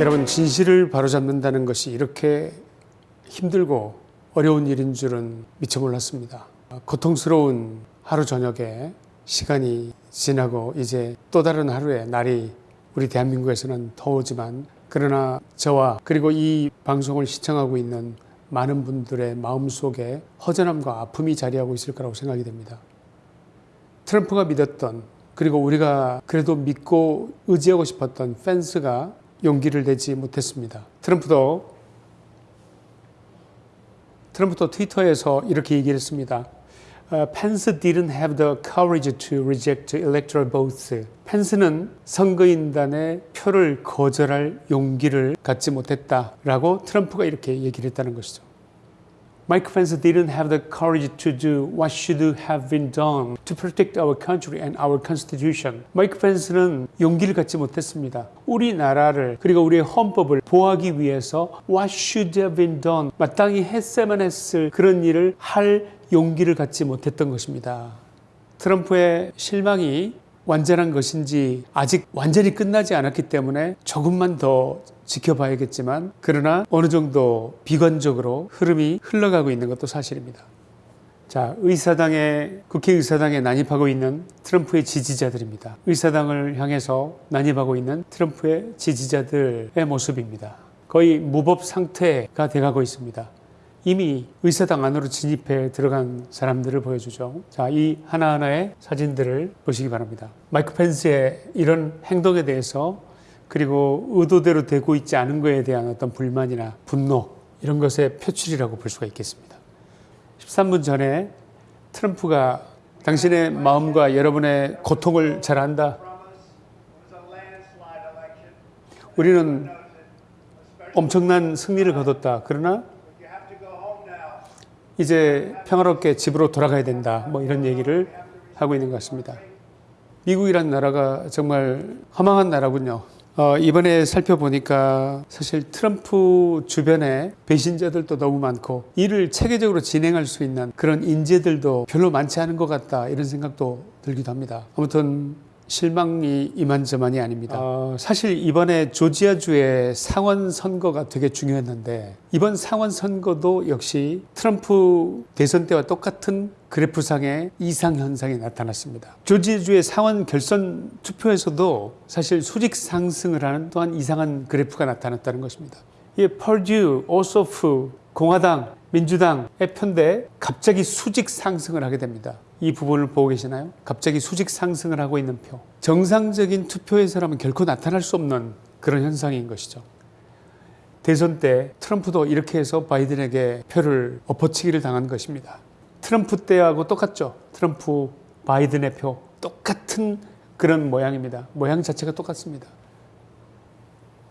여러분 진실을 바로잡는다는 것이 이렇게 힘들고 어려운 일인 줄은 미처 몰랐습니다. 고통스러운 하루 저녁에 시간이 지나고 이제 또 다른 하루의 날이 우리 대한민국에서는 더우지만 그러나 저와 그리고 이 방송을 시청하고 있는 많은 분들의 마음속에 허전함과 아픔이 자리하고 있을 거라고 생각이 됩니다. 트럼프가 믿었던 그리고 우리가 그래도 믿고 의지하고 싶었던 펜스가 용기를 내지 못했습니다. 트럼프도 트럼프도 트위터에서 이렇게 얘기를 했습니다. Uh, Pence didn't have the courage to reject electoral votes. 펜스는 선거인단의 표를 거절할 용기를 갖지 못했다라고 트럼프가 이렇게 얘기를 했다는 것이죠. Mike Pence didn't have the courage to do what should have been done to protect our country and our constitution. 마이크 펜스는 용기를 갖지 못했습니다. 우리나라를 그리고 우리의 헌법을 보호하기 위해서 what should have been done 마땅히 했어야만 했을 그런 일을 할 용기를 갖지 못했던 것입니다. 트럼프의 실망이 완전한 것인지 아직 완전히 끝나지 않았기 때문에 조금만 더 지켜봐야겠지만 그러나 어느 정도 비관적으로 흐름이 흘러가고 있는 것도 사실입니다. 자, 의사당에 국회의사당에 난입하고 있는 트럼프의 지지자들입니다. 의사당을 향해서 난입하고 있는 트럼프의 지지자들의 모습입니다. 거의 무법 상태가 돼가고 있습니다. 이미 의사당 안으로 진입해 들어간 사람들을 보여주죠. 자, 이 하나하나의 사진들을 보시기 바랍니다. 마이크 펜스의 이런 행동에 대해서 그리고 의도대로 되고 있지 않은 것에 대한 어떤 불만이나 분노 이런 것의 표출이라고 볼 수가 있겠습니다. 13분 전에 트럼프가 당신의 마음과 여러분의 고통을 잘 안다. 우리는 엄청난 승리를 거뒀다. 그러나 이제 평화롭게 집으로 돌아가야 된다. 뭐 이런 얘기를 하고 있는 것 같습니다. 미국이란 나라가 정말 허망한 나라군요. 어, 이번에 살펴보니까 사실 트럼프 주변에 배신자들도 너무 많고 일을 체계적으로 진행할 수 있는 그런 인재들도 별로 많지 않은 것 같다 이런 생각도 들기도 합니다. 아무튼 실망이 이만저만이 아닙니다. 어, 사실 이번에 조지아주의 상원 선거가 되게 중요했는데 이번 상원 선거도 역시 트럼프 대선 때와 똑같은 그래프상의 이상 현상이 나타났습니다. 조지아주의 상원 결선 투표에서도 사실 수직 상승을 하는 또한 이상한 그래프가 나타났다는 것입니다. 이 퍼듀, 오소프, 공화당, 민주당의 편대 갑자기 수직 상승을 하게 됩니다. 이 부분을 보고 계시나요? 갑자기 수직 상승을 하고 있는 표. 정상적인 투표에서라면 결코 나타날 수 없는 그런 현상인 것이죠. 대선 때 트럼프도 이렇게 해서 바이든에게 표를 엎어치기를 당한 것입니다. 트럼프 때하고 똑같죠. 트럼프 바이든의 표 똑같은 그런 모양입니다. 모양 자체가 똑같습니다.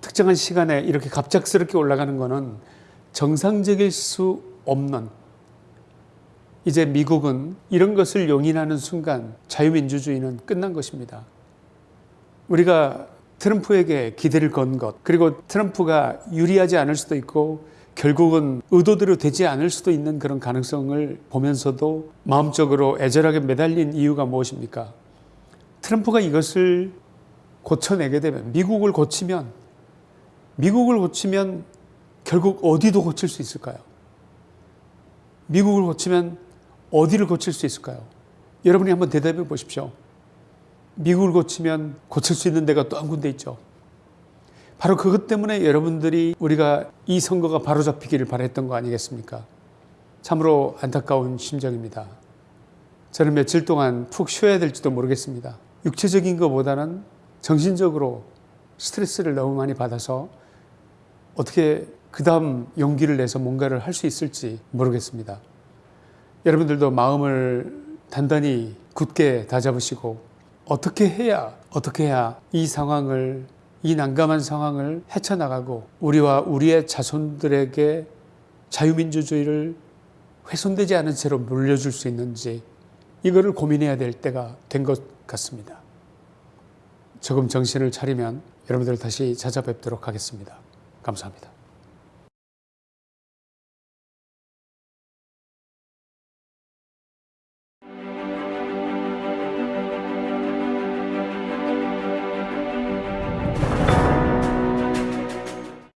특정한 시간에 이렇게 갑작스럽게 올라가는 것은 정상적일 수 없는 이제 미국은 이런 것을 용인하는 순간 자유민주주의는 끝난 것입니다. 우리가 트럼프에게 기대를 건 것, 그리고 트럼프가 유리하지 않을 수도 있고 결국은 의도대로 되지 않을 수도 있는 그런 가능성을 보면서도 마음적으로 애절하게 매달린 이유가 무엇입니까? 트럼프가 이것을 고쳐내게 되면, 미국을 고치면, 미국을 고치면 결국 어디도 고칠 수 있을까요? 미국을 고치면 어디를 고칠 수 있을까요? 여러분이 한번 대답해 보십시오. 미국을 고치면 고칠 수 있는 데가 또 한 군데 있죠. 바로 그것 때문에 여러분들이 우리가 이 선거가 바로잡히기를 바랬던 거 아니겠습니까? 참으로 안타까운 심정입니다. 저는 며칠 동안 푹 쉬어야 될지도 모르겠습니다. 육체적인 것보다는 정신적으로 스트레스를 너무 많이 받아서 어떻게 그 다음 용기를 내서 뭔가를 할 수 있을지 모르겠습니다. 여러분들도 마음을 단단히 굳게 다잡으시고 어떻게 해야 어떻게 해야 이 상황을 이 난감한 상황을 헤쳐나가고 우리와 우리의 자손들에게 자유민주주의를 훼손되지 않은 채로 물려줄 수 있는지 이거를 고민해야 될 때가 된 것 같습니다. 조금 정신을 차리면 여러분들 다시 찾아뵙도록 하겠습니다. 감사합니다.